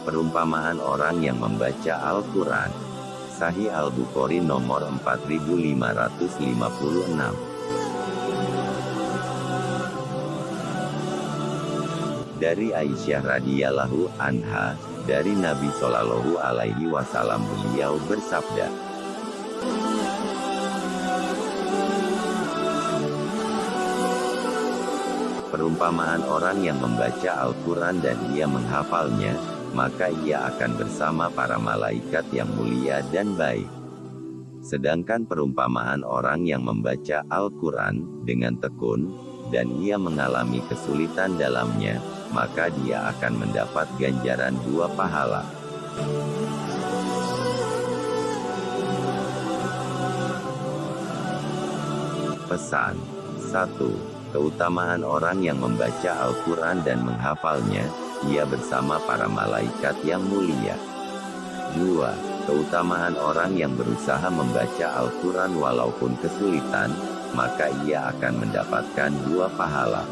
Perumpamaan orang yang membaca Al-Quran. Sahih Al-Bukhari nomor 4556. Dari Aisyah radhiyallahu anha, dari Nabi Shallallahu alaihi wasallam beliau bersabda, Perumpamaan orang yang membaca Al-Quran dan ia menghafalnya, maka ia akan bersama para malaikat yang mulia dan baik. Sedangkan perumpamaan orang yang membaca Al-Quran dengan tekun, dan ia mengalami kesulitan dalamnya, maka dia akan mendapat ganjaran dua pahala. Pesan 1. Keutamaan orang yang membaca Al-Quran dan menghafalnya, ia bersama para malaikat yang mulia. 2. Keutamaan orang yang berusaha membaca Al-Quran walaupun kesulitan, maka ia akan mendapatkan dua pahala.